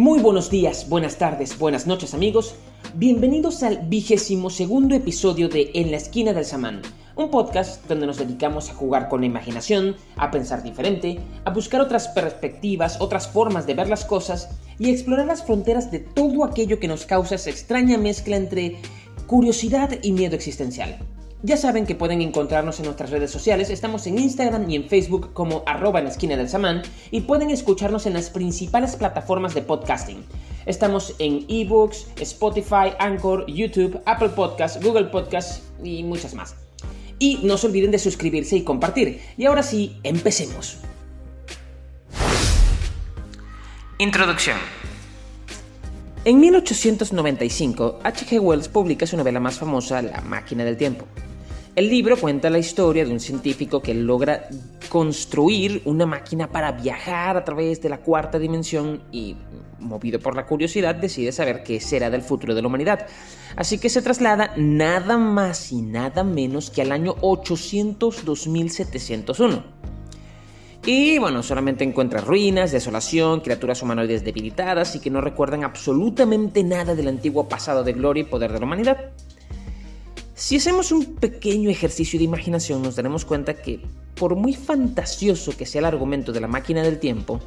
Muy buenos días, buenas tardes, buenas noches amigos. Bienvenidos al vigésimo segundo episodio de En la esquina del samán, un podcast donde nos dedicamos a jugar con la imaginación, a pensar diferente, a buscar otras perspectivas, otras formas de ver las cosas y a explorar las fronteras de todo aquello que nos causa esa extraña mezcla entre curiosidad y miedo existencial. Ya saben que pueden encontrarnos en nuestras redes sociales, estamos en Instagram y en Facebook como arroba en la esquina del samán y pueden escucharnos en las principales plataformas de podcasting. Estamos en eBooks, Spotify, Anchor, YouTube, Apple Podcasts, Google Podcasts y muchas más. Y no se olviden de suscribirse y compartir. Y ahora sí, empecemos. Introducción. En 1895, H.G. Wells publica su novela más famosa, La máquina del tiempo. El libro cuenta la historia de un científico que logra construir una máquina para viajar a través de la cuarta dimensión y, movido por la curiosidad, decide saber qué será del futuro de la humanidad. Así que se traslada nada más y nada menos que al año 800-2701. Y bueno, solamente encuentra ruinas, desolación, criaturas humanoides debilitadas y que no recuerdan absolutamente nada del antiguo pasado de gloria y poder de la humanidad. Si hacemos un pequeño ejercicio de imaginación nos daremos cuenta que, por muy fantasioso que sea el argumento de la máquina del tiempo,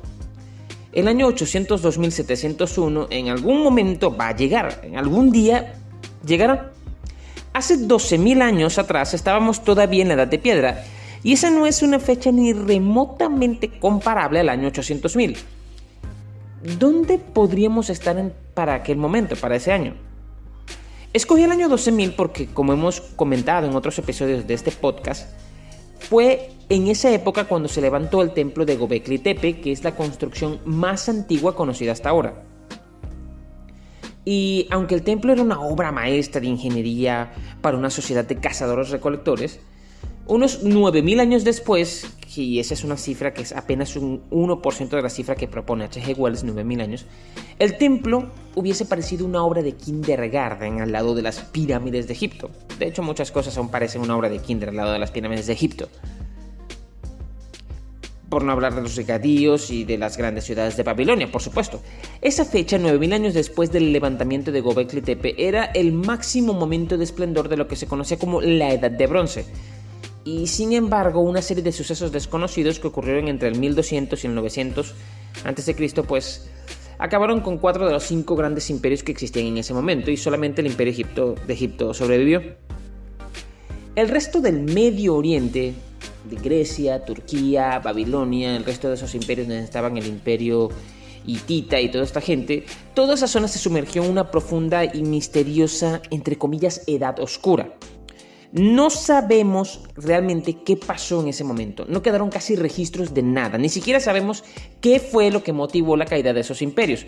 el año 800-2701 en algún momento va a llegar, en algún día llegará. Hace 12.000 años atrás estábamos todavía en la edad de piedra, y esa no es una fecha ni remotamente comparable al año 800.000. ¿Dónde podríamos estar para aquel momento, para ese año? Escogí el año 12.000 porque, como hemos comentado en otros episodios de este podcast, fue en esa época cuando se levantó el templo de Gobekli Tepe, que es la construcción más antigua conocida hasta ahora. Y aunque el templo era una obra maestra de ingeniería para una sociedad de cazadores-recolectores, unos 9.000 años después, y esa es una cifra que es apenas un 1% de la cifra que propone H.G. Wells, 9.000 años, el templo hubiese parecido una obra de kindergarten al lado de las pirámides de Egipto. De hecho, muchas cosas aún parecen una obra de kinder al lado de las pirámides de Egipto. Por no hablar de los regadíos y de las grandes ciudades de Babilonia, por supuesto. Esa fecha, 9.000 años después del levantamiento de Gobekli Tepe, era el máximo momento de esplendor de lo que se conocía como la Edad de Bronce y sin embargo una serie de sucesos desconocidos que ocurrieron entre el 1200 y el 900 a.C. pues acabaron con cuatro de los cinco grandes imperios que existían en ese momento y solamente el imperio Egipto, de Egipto sobrevivió. El resto del Medio Oriente, de Grecia, Turquía, Babilonia, el resto de esos imperios donde estaban el imperio hitita y toda esta gente, toda esa zona se sumergió en una profunda y misteriosa, entre comillas, edad oscura. No sabemos realmente qué pasó en ese momento. No quedaron casi registros de nada. Ni siquiera sabemos qué fue lo que motivó la caída de esos imperios.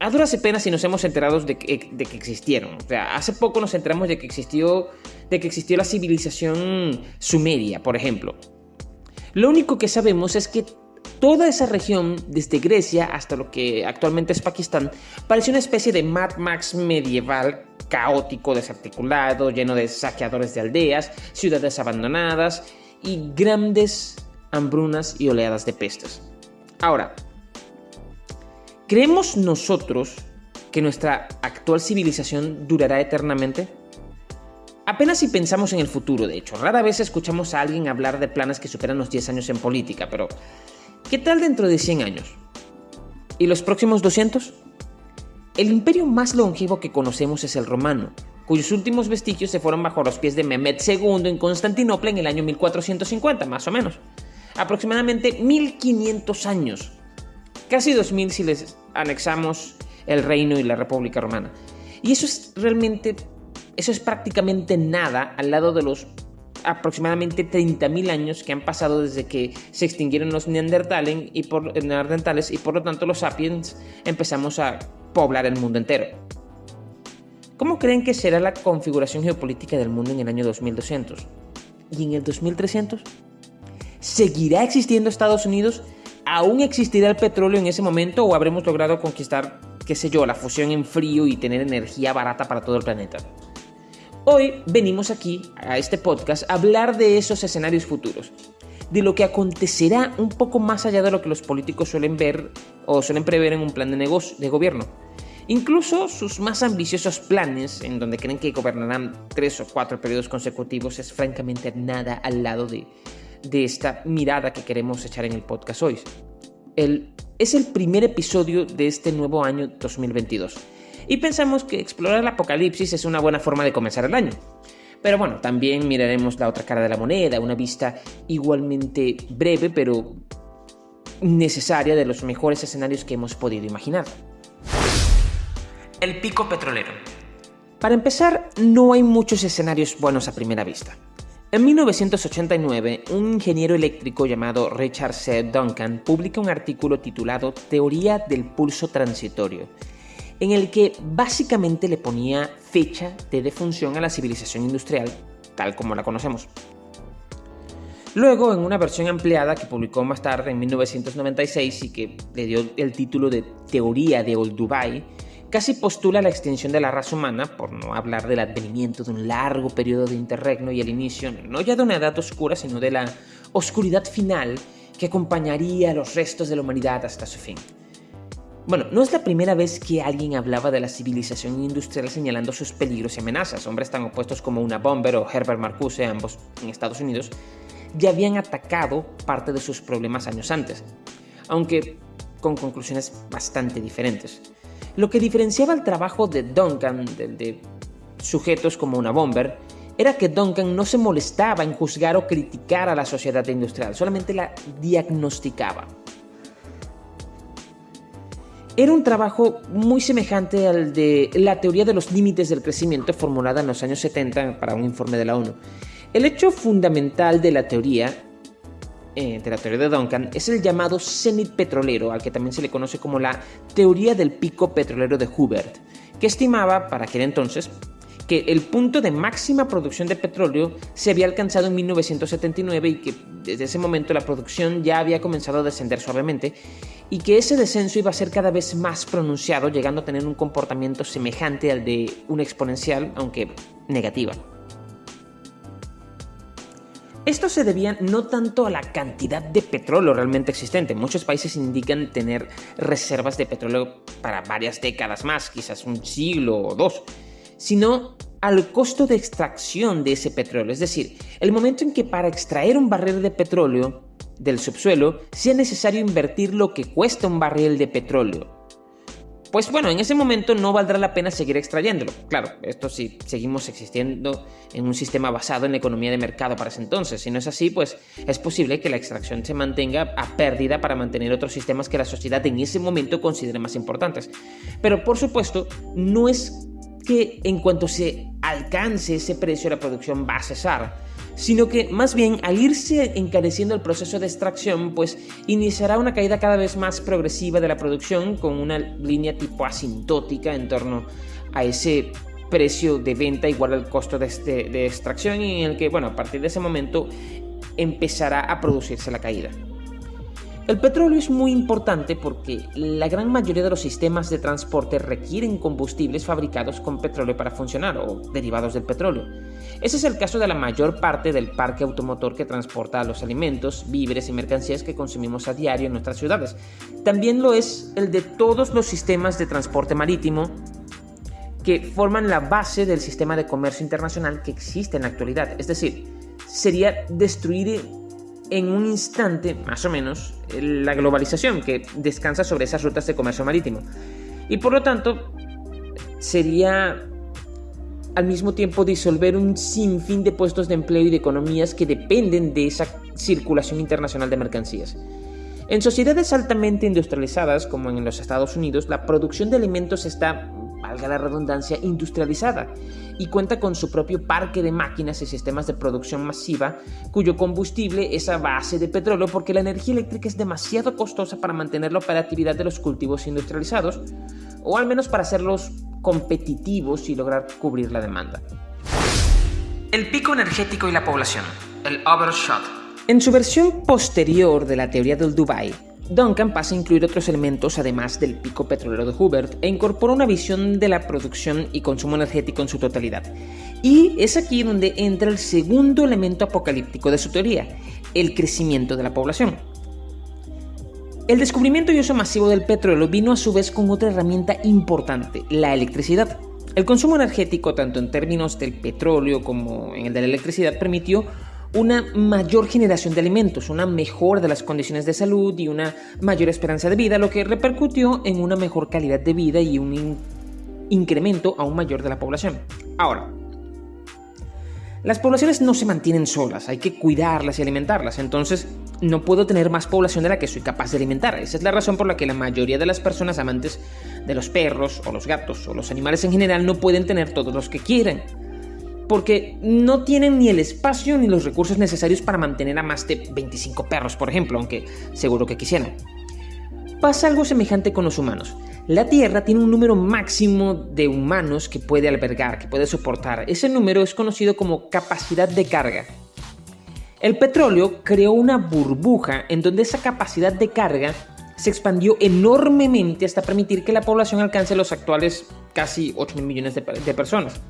A duras penas si nos hemos enterado de que, de que, existieron. O sea, hace poco nos enteramos de que existió, de que existió la civilización sumeria, por ejemplo. Lo único que sabemos es que toda esa región, desde Grecia hasta lo que actualmente es Pakistán, pareció una especie de Mad Max medieval caótico, desarticulado, lleno de saqueadores de aldeas, ciudades abandonadas y grandes hambrunas y oleadas de pestes. Ahora, ¿creemos nosotros que nuestra actual civilización durará eternamente? Apenas si pensamos en el futuro, de hecho, rara vez escuchamos a alguien hablar de planes que superan los 10 años en política, pero ¿qué tal dentro de 100 años? ¿Y los próximos 200? El imperio más longevo que conocemos es el romano, cuyos últimos vestigios se fueron bajo los pies de Mehmed II en Constantinopla en el año 1450, más o menos. Aproximadamente 1500 años. Casi 2000 si les anexamos el reino y la República Romana. Y eso es realmente, eso es prácticamente nada al lado de los aproximadamente 30.000 años que han pasado desde que se extinguieron los neandertales y por, neandertales y por lo tanto los sapiens empezamos a poblar el mundo entero. ¿Cómo creen que será la configuración geopolítica del mundo en el año 2200? ¿Y en el 2300? ¿Seguirá existiendo Estados Unidos? ¿Aún existirá el petróleo en ese momento o habremos logrado conquistar, qué sé yo, la fusión en frío y tener energía barata para todo el planeta? Hoy venimos aquí, a este podcast, a hablar de esos escenarios futuros. de lo que acontecerá un poco más allá de lo que los políticos suelen ver o suelen prever en un plan de negocio de gobierno. Incluso sus más ambiciosos planes, en donde creen que gobernarán tres o cuatro periodos consecutivos, es francamente nada al lado de, esta mirada que queremos echar en el podcast hoy. El, es el primer episodio de este nuevo año 2022 y pensamos que explorar el apocalipsis es una buena forma de comenzar el año. Pero bueno, también miraremos la otra cara de la moneda, una vista igualmente breve pero necesaria de los mejores escenarios que hemos podido imaginar. El pico petrolero. Para empezar, no hay muchos escenarios buenos a primera vista. En 1989, un ingeniero eléctrico llamado Richard C. Duncan publica un artículo titulado Teoría del pulso transitorio, en el que básicamente le ponía fecha de defunción a la civilización industrial tal como la conocemos. Luego, en una versión ampliada que publicó más tarde en 1996 y que le dio el título de Teoría de Old Dubai, casi postula la extinción de la raza humana, por no hablar del advenimiento de un largo periodo de interregno y el inicio no ya de una edad oscura, sino de la oscuridad final que acompañaría a los restos de la humanidad hasta su fin. Bueno, no es la primera vez que alguien hablaba de la civilización industrial señalando sus peligros y amenazas. Hombres tan opuestos como una Bomber o Herbert Marcuse, ambos en Estados Unidos, ya habían atacado parte de sus problemas años antes, aunque con conclusiones bastante diferentes. Lo que diferenciaba el trabajo de Duncan del de sujetos como una Bomber era que Duncan no se molestaba en juzgar o criticar a la sociedad industrial, solamente la diagnosticaba. Era un trabajo muy semejante al de la teoría de los límites del crecimiento formulada en los años 70 para un informe de la ONU. El hecho fundamental de la teoría, eh, de la teoría de Duncan, es el llamado cenit petrolero, al que también se le conoce como la teoría del pico petrolero de Hubert, que estimaba para aquel entonces que el punto de máxima producción de petróleo se había alcanzado en 1979 y que desde ese momento la producción ya había comenzado a descender suavemente y que ese descenso iba a ser cada vez más pronunciado, llegando a tener un comportamiento semejante al de una exponencial, aunque negativa. Esto se debía no tanto a la cantidad de petróleo realmente existente. Muchos países indican tener reservas de petróleo para varias décadas más, quizás un siglo o dos sino al costo de extracción de ese petróleo. Es decir, el momento en que para extraer un barril de petróleo del subsuelo sea necesario invertir lo que cuesta un barril de petróleo. Pues bueno, en ese momento no valdrá la pena seguir extrayéndolo. Claro, esto si seguimos existiendo en un sistema basado en la economía de mercado para ese entonces. Si no es así, pues es posible que la extracción se mantenga a pérdida para mantener otros sistemas que la sociedad en ese momento considere más importantes. Pero por supuesto, no es que en cuanto se alcance ese precio la producción va a cesar, sino que más bien al irse encareciendo el proceso de extracción, pues iniciará una caída cada vez más progresiva de la producción con una línea tipo asintótica en torno a ese precio de venta igual al costo de, este, de extracción y en el que, bueno, a partir de ese momento empezará a producirse la caída. El petróleo es muy importante porque la gran mayoría de los sistemas de transporte requieren combustibles fabricados con petróleo para funcionar o derivados del petróleo. Ese es el caso de la mayor parte del parque automotor que transporta los alimentos, víveres y mercancías que consumimos a diario en nuestras ciudades. También lo es el de todos los sistemas de transporte marítimo que forman la base del sistema de comercio internacional que existe en la actualidad. Es decir, sería destruir en un instante, más o menos, la globalización que descansa sobre esas rutas de comercio marítimo. Y por lo tanto, sería al mismo tiempo disolver un sinfín de puestos de empleo y de economías que dependen de esa circulación internacional de mercancías. En sociedades altamente industrializadas, como en los Estados Unidos, la producción de alimentos está valga la redundancia, industrializada y cuenta con su propio parque de máquinas y sistemas de producción masiva cuyo combustible es a base de petróleo porque la energía eléctrica es demasiado costosa para mantener la operatividad de los cultivos industrializados o al menos para hacerlos competitivos y lograr cubrir la demanda. El pico energético y la población, el overshot. En su versión posterior de la teoría del Dubai, Duncan pasa a incluir otros elementos además del pico petrolero de Hubert e incorpora una visión de la producción y consumo energético en su totalidad. Y es aquí donde entra el segundo elemento apocalíptico de su teoría, el crecimiento de la población. El descubrimiento y uso masivo del petróleo vino a su vez con otra herramienta importante, la electricidad. El consumo energético, tanto en términos del petróleo como en el de la electricidad, permitió una mayor generación de alimentos, una mejora de las condiciones de salud y una mayor esperanza de vida, lo que repercutió en una mejor calidad de vida y un incremento aún mayor de la población. Ahora, las poblaciones no se mantienen solas, hay que cuidarlas y alimentarlas, entonces no puedo tener más población de la que soy capaz de alimentar. Esa es la razón por la que la mayoría de las personas amantes de los perros o los gatos o los animales en general no pueden tener todos los que quieren porque no tienen ni el espacio ni los recursos necesarios para mantener a más de 25 perros, por ejemplo, aunque seguro que quisieran. Pasa algo semejante con los humanos. La Tierra tiene un número máximo de humanos que puede albergar, que puede soportar. Ese número es conocido como capacidad de carga. El petróleo creó una burbuja en donde esa capacidad de carga se expandió enormemente hasta permitir que la población alcance los actuales casi 8 mil millones de, de personas.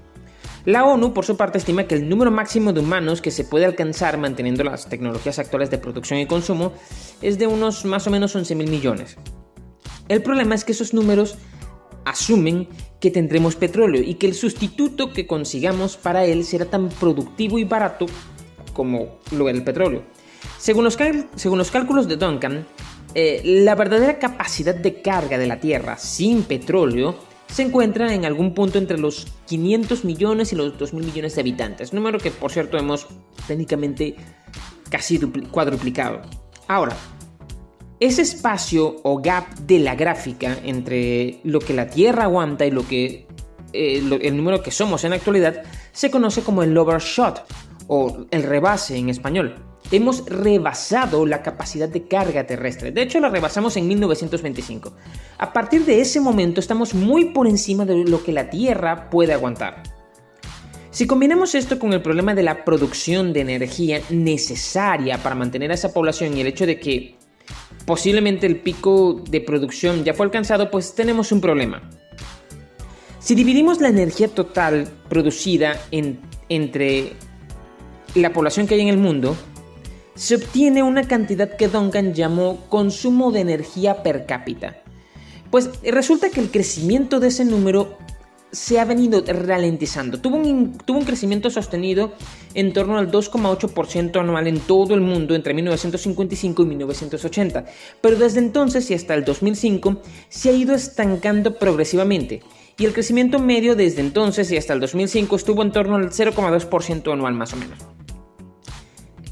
La ONU, por su parte, estima que el número máximo de humanos que se puede alcanzar manteniendo las tecnologías actuales de producción y consumo es de unos más o menos 11 mil millones. El problema es que esos números asumen que tendremos petróleo y que el sustituto que consigamos para él será tan productivo y barato como lo era el petróleo. Según los, según los cálculos de Duncan, eh, la verdadera capacidad de carga de la Tierra sin petróleo se encuentra en algún punto entre los 500 millones y los 2.000 millones de habitantes, número que por cierto hemos técnicamente casi cuadruplicado. Ahora, ese espacio o gap de la gráfica entre lo que la Tierra aguanta y lo que eh, el número que somos en la actualidad se conoce como el overshot o el rebase en español hemos rebasado la capacidad de carga terrestre. De hecho, la rebasamos en 1925. A partir de ese momento estamos muy por encima de lo que la Tierra puede aguantar. Si combinamos esto con el problema de la producción de energía necesaria para mantener a esa población y el hecho de que posiblemente el pico de producción ya fue alcanzado, pues tenemos un problema. Si dividimos la energía total producida entre la población que hay en el mundo, se obtiene una cantidad que Duncan llamó consumo de energía per cápita. Pues resulta que el crecimiento de ese número se ha venido ralentizando. Tuvo un, tuvo un crecimiento sostenido en torno al 2,8% anual en todo el mundo entre 1955 y 1980, pero desde entonces y hasta el 2005 se ha ido estancando progresivamente. Y el crecimiento medio desde entonces y hasta el 2005 estuvo en torno al 0,2% anual más o menos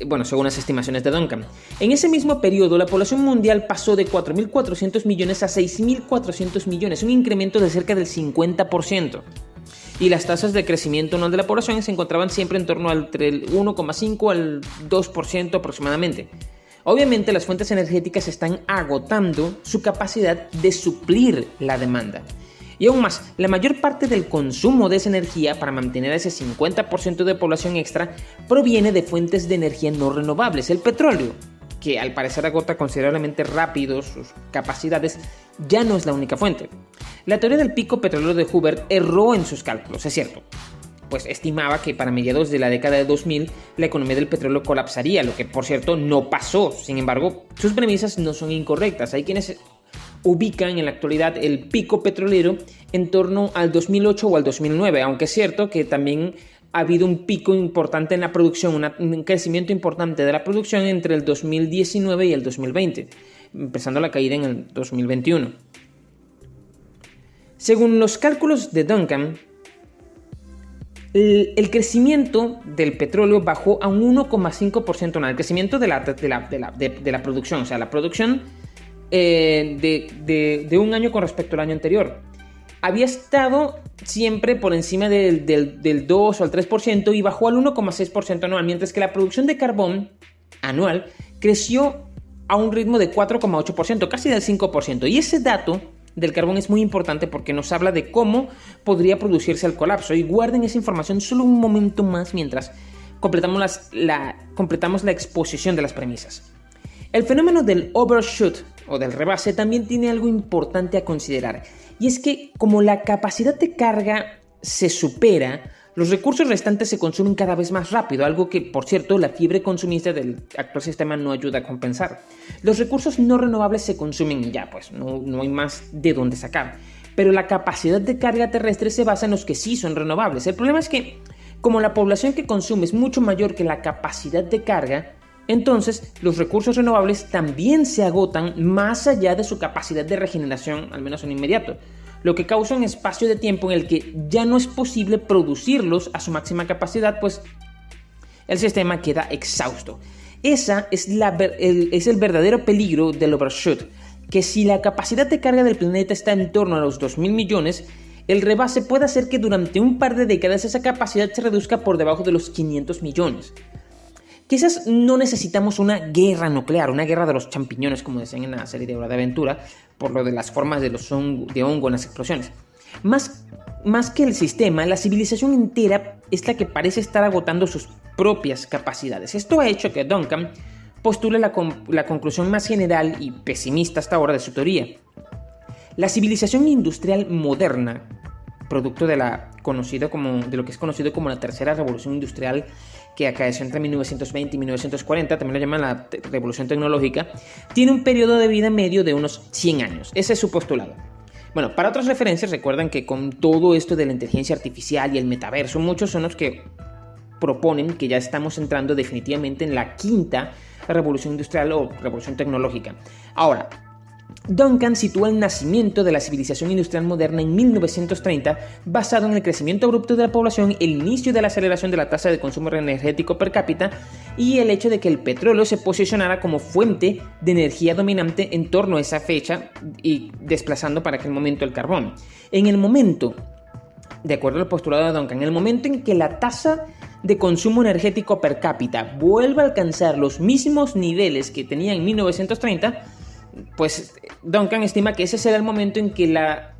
bueno, según las estimaciones de Duncan. En ese mismo periodo, la población mundial pasó de 4.400 millones a 6.400 millones, un incremento de cerca del 50%. Y las tasas de crecimiento anual de la población se encontraban siempre en torno al 1,5 al 2% aproximadamente. Obviamente las fuentes energéticas están agotando su capacidad de suplir la demanda. Y aún más, la mayor parte del consumo de esa energía para mantener ese 50% de población extra proviene de fuentes de energía no renovables, el petróleo, que al parecer agota considerablemente rápido sus capacidades, ya no es la única fuente. La teoría del pico petrolero de Hubert erró en sus cálculos, es cierto, pues estimaba que para mediados de la década de 2000 la economía del petróleo colapsaría, lo que por cierto no pasó. Sin embargo, sus premisas no son incorrectas. Hay quienes ubican en la actualidad el pico petrolero en torno al 2008 o al 2009, aunque es cierto que también ha habido un pico importante en la producción, un crecimiento importante de la producción entre el 2019 y el 2020, empezando la caída en el 2021. Según los cálculos de Duncan, el, crecimiento del petróleo bajó a un 1,5% anual, el crecimiento de de la producción, o sea, la producción eh, de, un año con respecto al año anterior. Había estado siempre por encima del, 2 o al 3% y bajó al 1,6% anual, mientras que la producción de carbón anual creció a un ritmo de 4,8%, casi del 5%. Y ese dato del carbón es muy importante porque nos habla de cómo podría producirse el colapso. Y guarden esa información solo un momento más mientras completamos, la, completamos la exposición de las premisas. El fenómeno del overshoot o del rebase también tiene algo importante a considerar. Y es que como la capacidad de carga se supera, Los recursos restantes se consumen cada vez más rápido, algo que, por cierto, la fiebre consumista del actual sistema no ayuda a compensar. Los recursos no renovables se consumen ya, pues no, no hay más de dónde sacar. Pero la capacidad de carga terrestre se basa en los que sí son renovables. El problema es que, como la población que consume es mucho mayor que la capacidad de carga, entonces los recursos renovables también se agotan más allá de su capacidad de regeneración, al menos en inmediato lo que causa un espacio de tiempo en el que ya no es posible producirlos a su máxima capacidad, pues el sistema queda exhausto. Esa es, el verdadero peligro del overshoot, que si la capacidad de carga del planeta está en torno a los 2.000 millones, el rebase puede hacer que durante un par de décadas esa capacidad se reduzca por debajo de los 500 millones. Quizás no necesitamos una guerra nuclear, una guerra de los champiñones, como decían en la serie de Hora de Aventura, por lo de las formas de, los de hongo en las explosiones. Más, más que el sistema, la civilización entera es la que parece estar agotando sus propias capacidades. Esto ha hecho que Duncan postule la, la conclusión más general y pesimista hasta ahora de su teoría. La civilización industrial moderna, producto de, la conocido como, de lo que es conocido como la tercera revolución industrial que acaeció entre 1920 y 1940, también lo llaman la revolución tecnológica, tiene un periodo de vida medio de unos 100 años. Ese es su postulado. Bueno, para otras referencias, recuerdan que con todo esto de la inteligencia artificial y el metaverso, muchos son los que proponen que ya estamos entrando definitivamente en la quinta revolución industrial o revolución tecnológica. Ahora, Duncan sitúa el nacimiento de la civilización industrial moderna en 1930 basado en el crecimiento abrupto de la población, el inicio de la aceleración de la tasa de consumo energético per cápita y el hecho de que el petróleo se posicionara como fuente de energía dominante en torno a esa fecha y desplazando para aquel momento el carbón. En el momento, de acuerdo al postulado de Duncan, en el momento en que la tasa de consumo energético per cápita vuelva a alcanzar los mismos niveles que tenía en 1930, pues Duncan estima que ese será el momento en que la,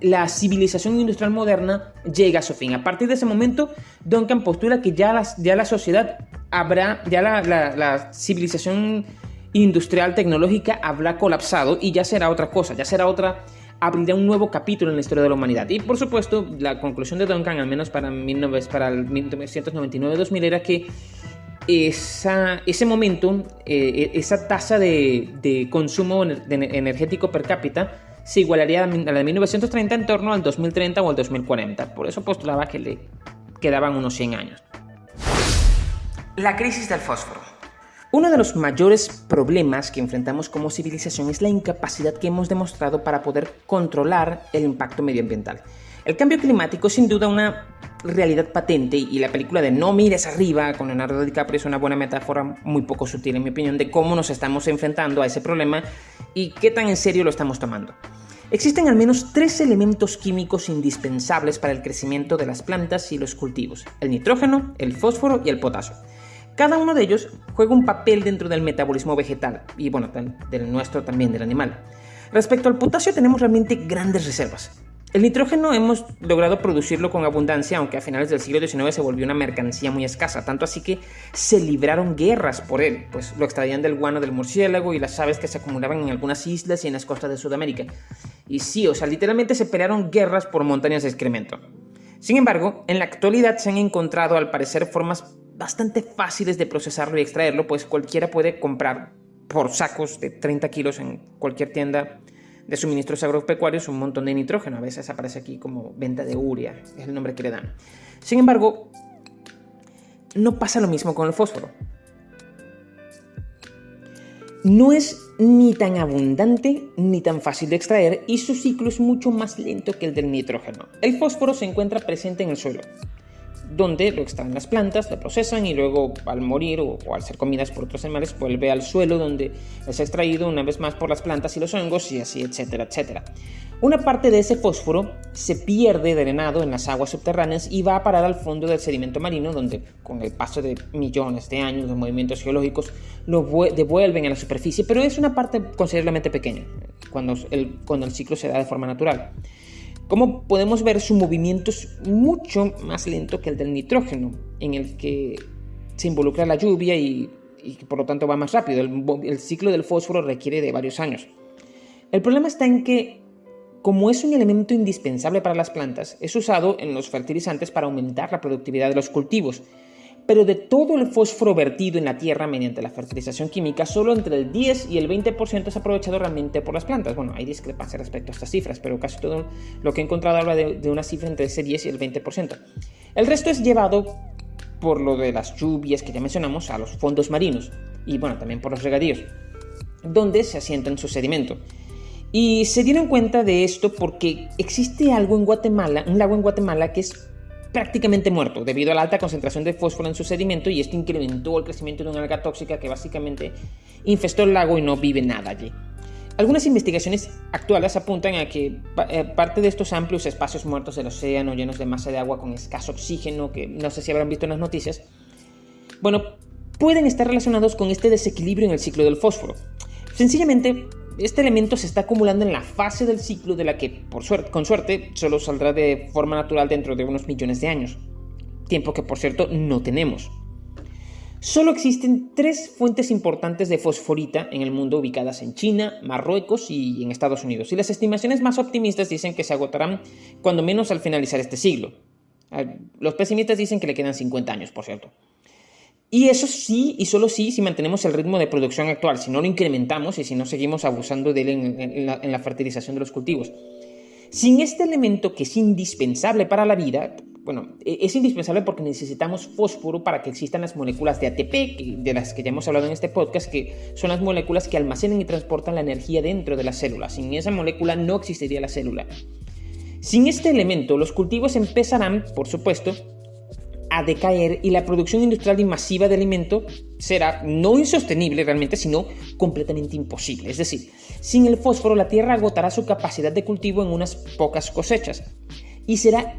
la civilización industrial moderna llega a su fin. A partir de ese momento, Duncan postula que ya, ya la sociedad habrá, ya la, civilización industrial tecnológica habrá colapsado y ya será otra cosa, ya será otra, abrirá un nuevo capítulo en la historia de la humanidad. Y por supuesto, la conclusión de Duncan, al menos para, para el 1999-2000, era que ese momento, eh, esa tasa de, consumo energético per cápita se igualaría a la de 1930 en torno al 2030 o al 2040. Por eso postulaba que le quedaban unos 100 años. La crisis del fósforo. Uno de los mayores problemas que enfrentamos como civilización es la incapacidad que hemos demostrado para poder controlar el impacto medioambiental. El cambio climático es sin duda una realidad patente y la película de No mires arriba con Leonardo DiCaprio es una buena metáfora muy poco sutil en mi opinión de cómo nos estamos enfrentando a ese problema y qué tan en serio lo estamos tomando. Existen al menos tres elementos químicos indispensables para el crecimiento de las plantas y los cultivos, el nitrógeno, el fósforo y el potasio. Cada uno de ellos juega un papel dentro del metabolismo vegetal y bueno, del nuestro también, del animal. Respecto al potasio tenemos realmente grandes reservas. El nitrógeno hemos logrado producirlo con abundancia, aunque a finales del siglo XIX se volvió una mercancía muy escasa, tanto así que se libraron guerras por él, pues lo extraían del guano del murciélago y las aves que se acumulaban en algunas islas y en las costas de Sudamérica. Y sí, o sea, literalmente se pelearon guerras por montañas de excremento. Sin embargo, en la actualidad se han encontrado al parecer formas bastante fáciles de procesarlo y extraerlo, pues cualquiera puede comprar por sacos de 30 kilos en cualquier tienda de suministros agropecuarios un montón de nitrógeno. A veces aparece aquí como venta de urea, es el nombre que le dan. Sin embargo, no pasa lo mismo con el fósforo. No es ni tan abundante ni tan fácil de extraer y su ciclo es mucho más lento que el del nitrógeno. El fósforo se encuentra presente en el suelo, donde lo extraen las plantas, lo procesan y luego al morir o, al ser comidas por otros animales vuelve al suelo donde es extraído una vez más por las plantas y los hongos y así, etcétera, etcétera. Una parte de ese fósforo se pierde drenado en las aguas subterráneas y va a parar al fondo del sedimento marino donde con el paso de millones de años de movimientos geológicos lo devuelven a la superficie, pero es una parte considerablemente pequeña cuando el, cuando el ciclo se da de forma natural. Como podemos ver, su movimiento es mucho más lento que el del nitrógeno, en el que se involucra la lluvia y, por lo tanto va más rápido. El, ciclo del fósforo requiere de varios años. El problema está en que como es un elemento indispensable para las plantas, es usado en los fertilizantes para aumentar la productividad de los cultivos. Pero de todo el fósforo vertido en la tierra mediante la fertilización química, solo entre el 10 y el 20% es aprovechado realmente por las plantas. Bueno, hay discrepancia respecto a estas cifras, pero casi todo lo que he encontrado habla de, de una cifra entre ese 10 y el 20%. El resto es llevado por lo de las lluvias que ya mencionamos a los fondos marinos y bueno, también por los regadíos, donde se asienta en su sedimento. Y se dieron cuenta de esto porque existe algo en Guatemala, un lago en Guatemala que es prácticamente muerto debido a la alta concentración de fósforo en su sedimento y esto incrementó el crecimiento de una alga tóxica que básicamente infestó el lago y no vive nada allí. Algunas investigaciones actuales apuntan a que eh, parte de estos amplios espacios muertos del océano llenos de masa de agua con escaso oxígeno, que no sé si habrán visto en las noticias, bueno, pueden estar relacionados con este desequilibrio en el ciclo del fósforo. Sencillamente, este elemento se está acumulando en la fase del ciclo de la que, con suerte, solo saldrá de forma natural dentro de unos millones de años. Tiempo que, por cierto, no tenemos. Solo existen tres fuentes importantes de fosforita en el mundo ubicadas en China, Marruecos y en Estados Unidos. Y las estimaciones más optimistas dicen que se agotarán cuando menos al finalizar este siglo. Ah, los pesimistas dicen que le quedan 50 años, por cierto. Y eso sí, y solo sí, si mantenemos el ritmo de producción actual, si no lo incrementamos y si no seguimos abusando de él en, la, fertilización de los cultivos. Sin este elemento que es indispensable para la vida, bueno, e, es indispensable porque necesitamos fósforo para que existan las moléculas de ATP, de las que ya hemos hablado en este podcast, que son las moléculas que almacenan y transportan la energía dentro de la célula. Sin esa molécula no existiría la célula. Sin este elemento, los cultivos empezarán, por supuesto, a decaer y la producción industrial y masiva de alimento será no insostenible realmente, sino completamente imposible. Es decir, sin el fósforo la tierra agotará su capacidad de cultivo en unas pocas cosechas y será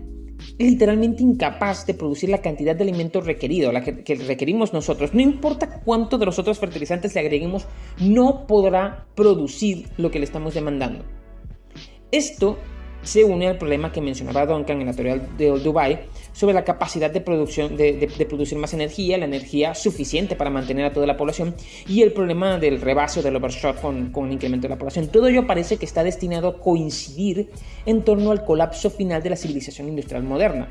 literalmente incapaz de producir la cantidad de alimento requerido, la que, que, requerimos nosotros. No importa cuánto de los otros fertilizantes le agreguemos, no podrá producir lo que le estamos demandando. Esto se une al problema que mencionaba Duncan en la teoría de Dubai sobre la capacidad de, producción, de, producir más energía, la energía suficiente para mantener a toda la población y el problema del rebase o del overshot con, con el incremento de la población. Todo ello parece que está destinado a coincidir en torno al colapso final de la civilización industrial moderna.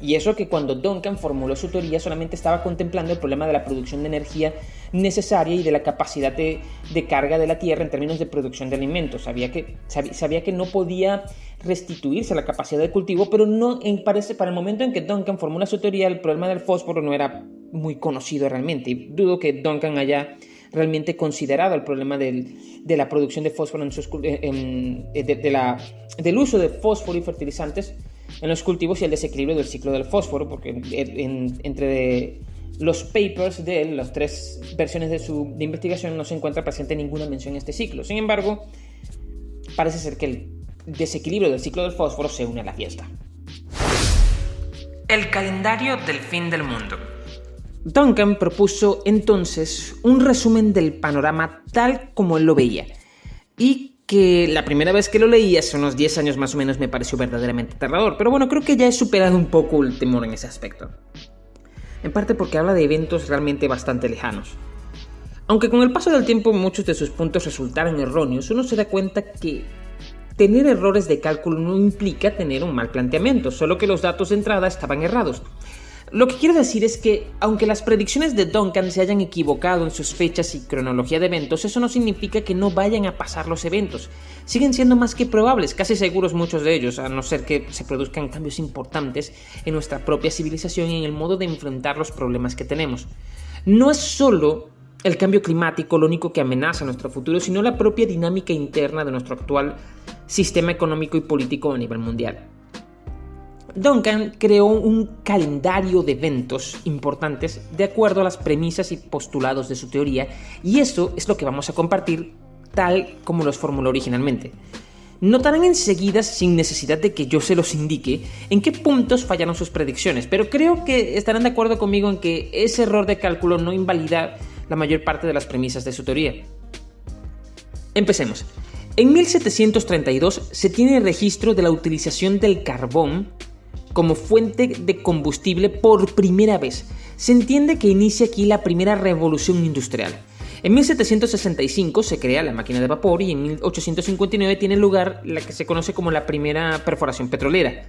Y eso que cuando Duncan formuló su teoría solamente estaba contemplando el problema de la producción de energía necesaria y de la capacidad de, carga de la Tierra en términos de producción de alimentos. Sabía que, sabía, que no podía restituirse la capacidad de cultivo, pero no en, parece, para el momento en que Duncan formula su teoría, el problema del fósforo no era muy conocido realmente. Y dudo que Duncan haya realmente considerado el problema de la producción de fósforo en sus, la, del uso de fósforo y fertilizantes en los cultivos y el desequilibrio del ciclo del fósforo, porque entre los papers de él, las tres versiones de su investigación, no se encuentra presente ninguna mención en este ciclo. Sin embargo, parece ser que el desequilibrio del ciclo del fósforo se une a la fiesta. El calendario del fin del mundo. Duncan propuso entonces un resumen del panorama tal como él lo veía y que la primera vez que lo leí, hace unos 10 años más o menos, me pareció verdaderamente aterrador. Pero bueno, creo que ya he superado un poco el temor en ese aspecto. En parte porque habla de eventos realmente bastante lejanos. Aunque con el paso del tiempo muchos de sus puntos resultaron erróneos, uno se da cuenta que tener errores de cálculo no implica tener un mal planteamiento, solo que los datos de entrada estaban errados. Lo que quiero decir es que, aunque las predicciones de Duncan se hayan equivocado en sus fechas y cronología de eventos, eso no significa que no vayan a pasar los eventos. Siguen siendo más que probables, casi seguros muchos de ellos, a no ser que se produzcan cambios importantes en nuestra propia civilización y en el modo de enfrentar los problemas que tenemos. No es solo el cambio climático lo único que amenaza nuestro futuro, sino la propia dinámica interna de nuestro actual sistema económico y político a nivel mundial. Duncan creó un calendario de eventos importantes de acuerdo a las premisas y postulados de su teoría, y eso es lo que vamos a compartir tal como los formuló originalmente. Notarán enseguida, sin necesidad de que yo se los indique, en qué puntos fallaron sus predicciones, pero creo que estarán de acuerdo conmigo en que ese error de cálculo no invalida la mayor parte de las premisas de su teoría. Empecemos. En 1732 se tiene registro de la utilización del carbón como fuente de combustible por primera vez. Se entiende que inicia aquí la primera revolución industrial. En 1765 se crea la máquina de vapor y en 1859 tiene lugar la que se conoce como la primera perforación petrolera.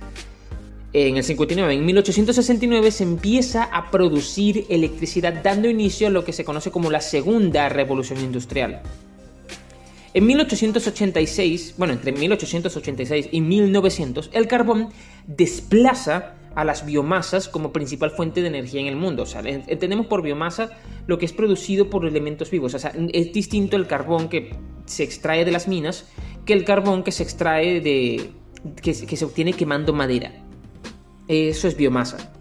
En el 59, en 1869 se empieza a producir electricidad dando inicio a lo que se conoce como la segunda revolución industrial. En 1886, bueno, entre 1886 y 1900, el carbón desplaza a las biomasas como principal fuente de energía en el mundo. O sea, entendemos por biomasa lo que es producido por elementos vivos. O sea, es distinto el carbón que se extrae de las minas que el carbón que se extrae de. que, que se obtiene quemando madera. Eso es biomasa.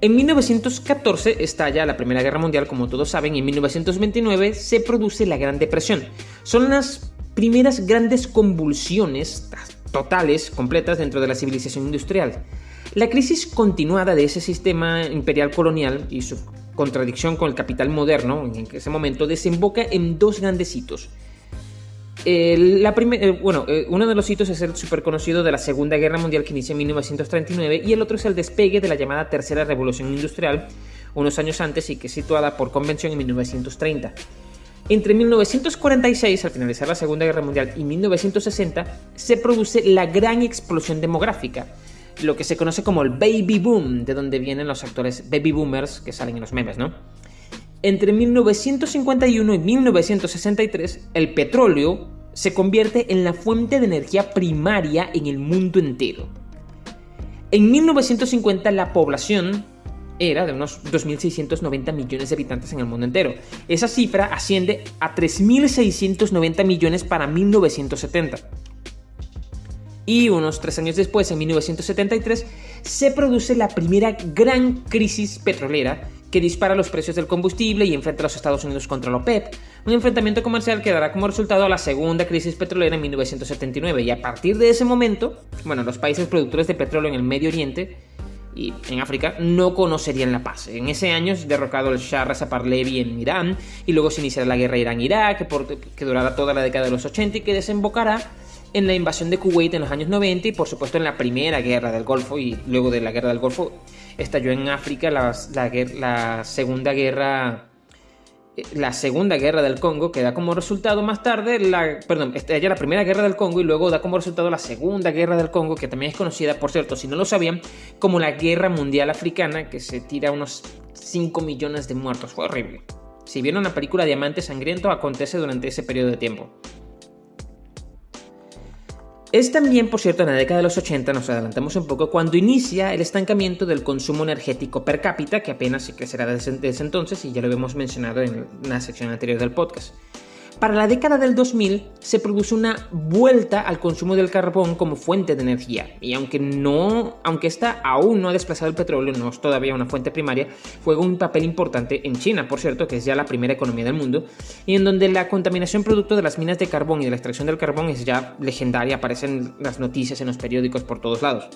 En 1914 estalla la Primera Guerra Mundial, como todos saben, y en 1929 se produce la Gran Depresión. Son las primeras grandes convulsiones totales, completas dentro de la civilización industrial. La crisis continuada de ese sistema imperial colonial y su contradicción con el capital moderno en ese momento desemboca en dos grandes hitos. La eh, bueno, eh, uno de los hitos es el súper conocido de la Segunda Guerra Mundial que inicia en 1939 y el otro es el despegue de la llamada Tercera Revolución Industrial unos años antes y que es situada por convención en 1930. Entre 1946, al finalizar la Segunda Guerra Mundial, y 1960, se produce la gran explosión demográfica, lo que se conoce como el baby boom, de donde vienen los actores baby boomers que salen en los memes, ¿no? Entre 1951 y 1963, el petróleo se convierte en la fuente de energía primaria en el mundo entero. En 1950 la población era de unos 2.690 millones de habitantes en el mundo entero. Esa cifra asciende a 3.690 millones para 1970. Y unos tres años después, en 1973, se produce la primera gran crisis petrolera que dispara los precios del combustible y enfrenta a los Estados Unidos contra la OPEP, un enfrentamiento comercial que dará como resultado la segunda crisis petrolera en 1979 y a partir de ese momento, bueno, los países productores de petróleo en el Medio Oriente y en África no conocerían la paz. En ese año es derrocado el Shah Reza Pahlavi en Irán y luego se iniciará la guerra Irán-Irak que, que durará toda la década de los 80 y que desembocará en la invasión de Kuwait en los años 90 y por supuesto en la primera guerra del Golfo y luego de la guerra del Golfo estalló en África la segunda guerra la Segunda Guerra del Congo, que da como resultado más tarde la, perdón, ya la Primera Guerra del Congo y luego da como resultado la Segunda Guerra del Congo, que también es conocida, por cierto, si no lo sabían, como la Guerra Mundial Africana, que se tira unos 5 millones de muertos. Fue horrible. Si vieron la película Diamante Sangriento, acontece durante ese periodo de tiempo. Es también, por cierto, en la década de los 80, nos adelantamos un poco, cuando inicia el estancamiento del consumo energético per cápita, que apenas crecerá desde, desde entonces, y ya lo hemos mencionado en la sección anterior del podcast. Para la década del 2000 se produce una vuelta al consumo del carbón como fuente de energía y aunque no, aunque esta aún no ha desplazado el petróleo, no es todavía una fuente primaria, juega un papel importante en China, por cierto, que es ya la primera economía del mundo y en donde la contaminación producto de las minas de carbón y de la extracción del carbón es ya legendaria, aparecen las noticias en los periódicos por todos lados.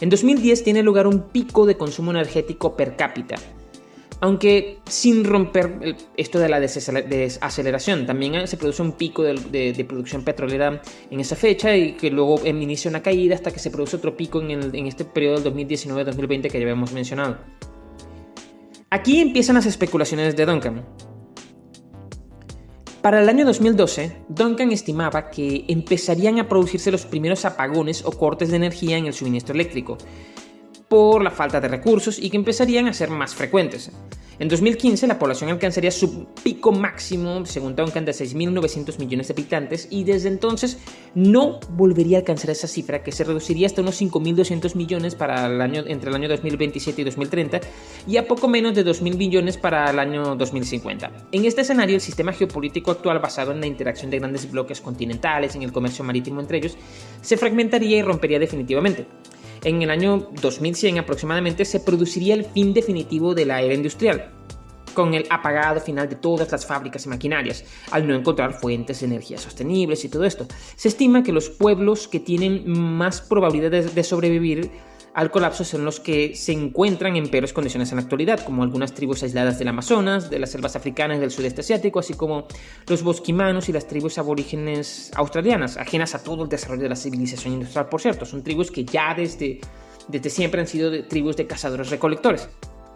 En 2010 tiene lugar un pico de consumo energético per cápita, aunque sin romper esto de la desaceleración. También eh, se produce un pico de, producción petrolera en esa fecha y que luego inicia una caída hasta que se produce otro pico en, este periodo del 2019-2020 que ya habíamos mencionado. Aquí empiezan las especulaciones de Duncan. Para el año 2012, Duncan estimaba que empezarían a producirse los primeros apagones o cortes de energía en el suministro eléctrico, por la falta de recursos y que empezarían a ser más frecuentes. En 2015 la población alcanzaría su pico máximo, según Duncan, de 6.900 millones de habitantes y desde entonces no volvería a alcanzar esa cifra que se reduciría hasta unos 5.200 millones para el año, entre el año 2027 y 2030 y a poco menos de 2.000 millones para el año 2050. En este escenario el sistema geopolítico actual basado en la interacción de grandes bloques continentales, en el comercio marítimo entre ellos, se fragmentaría y rompería definitivamente en el año 2100 aproximadamente se produciría el fin definitivo de la era industrial, con el apagado final de todas las fábricas y maquinarias, al no encontrar fuentes de energía sostenibles y todo esto. Se estima que los pueblos que tienen más probabilidades de sobrevivir al colapso son los que se encuentran en peores condiciones en la actualidad, como algunas tribus aisladas del Amazonas, de las selvas africanas y del sudeste asiático, así como los bosquimanos y las tribus aborígenes australianas, ajenas a todo el desarrollo de la civilización industrial, por cierto. Son tribus que ya desde, desde siempre han sido tribus de cazadores-recolectores.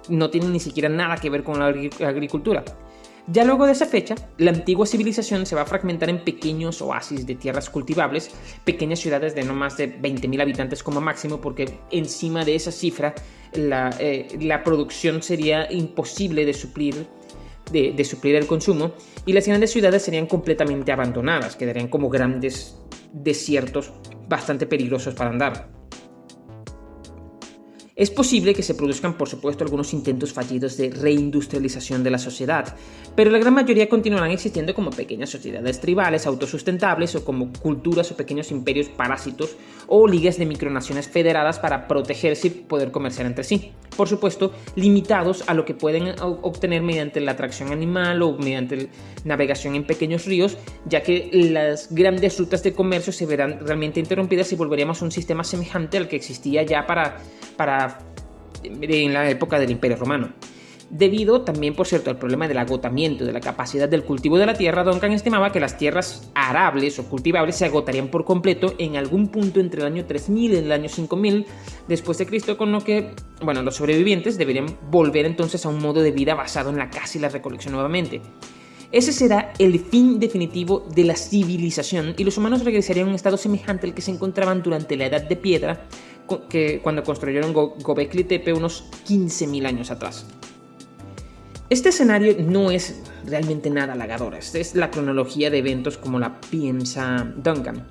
No tienen ni siquiera nada que ver con la agricultura. Ya luego de esa fecha, la antigua civilización se va a fragmentar en pequeños oasis de tierras cultivables, pequeñas ciudades de no más de 20.000 habitantes como máximo, porque encima de esa cifra la, eh, producción sería imposible de suplir, de suplir el consumo, y las grandes ciudades serían completamente abandonadas, quedarían como grandes desiertos bastante peligrosos para andar. Es posible que se produzcan, por supuesto, algunos intentos fallidos de reindustrialización de la sociedad, pero la gran mayoría continuarán existiendo como pequeñas sociedades tribales autosustentables o como culturas o pequeños imperios parásitos o ligas de micronaciones federadas para protegerse y poder comerciar entre sí. Por supuesto, limitados a lo que pueden obtener mediante la atracción animal o mediante navegación en pequeños ríos, ya que las grandes rutas de comercio se verán realmente interrumpidas y volveríamos a un sistema semejante al que existía ya para, para en la época del Imperio Romano. Debido también, por cierto, al problema del agotamiento de la capacidad del cultivo de la tierra, Duncan estimaba que las tierras arables o cultivables se agotarían por completo en algún punto entre el año 3000 y el año 5000 después de Cristo, con lo que, bueno, los sobrevivientes deberían volver entonces a un modo de vida basado en la caza y la recolección nuevamente. Ese será el fin definitivo de la civilización y los humanos regresarían a un estado semejante al que se encontraban durante la Edad de Piedra, que, cuando construyeron Gobekli Tepe unos 15.000 años atrás. Este escenario no es realmente nada halagador, esta es la cronología de eventos como la piensa Duncan.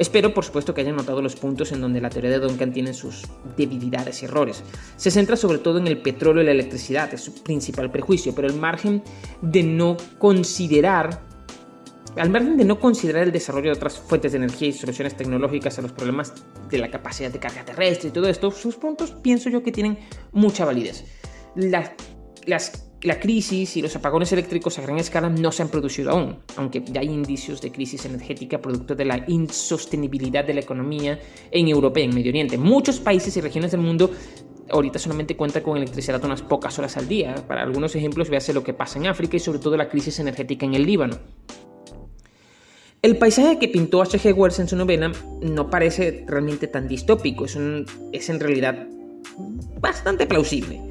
Espero, por supuesto, que hayan notado los puntos en donde la teoría de Duncan tiene sus debilidades y errores. Se centra sobre todo en el petróleo y la electricidad, es su principal prejuicio, pero al margen de no considerar al margen de no considerar el desarrollo de otras fuentes de energía y soluciones tecnológicas a los problemas de la capacidad de carga terrestre y todo esto, sus puntos pienso yo que tienen mucha validez. la crisis y los apagones eléctricos a gran escala no se han producido aún, aunque ya hay indicios de crisis energética producto de la insostenibilidad de la economía en Europa y en Medio Oriente. Muchos países y regiones del mundo ahorita solamente cuentan con electricidad unas pocas horas al día. Para algunos ejemplos, véase lo que pasa en África y sobre todo la crisis energética en el Líbano. El paisaje que pintó H.G. Wells en su novela no parece realmente tan distópico, es, es en realidad bastante plausible.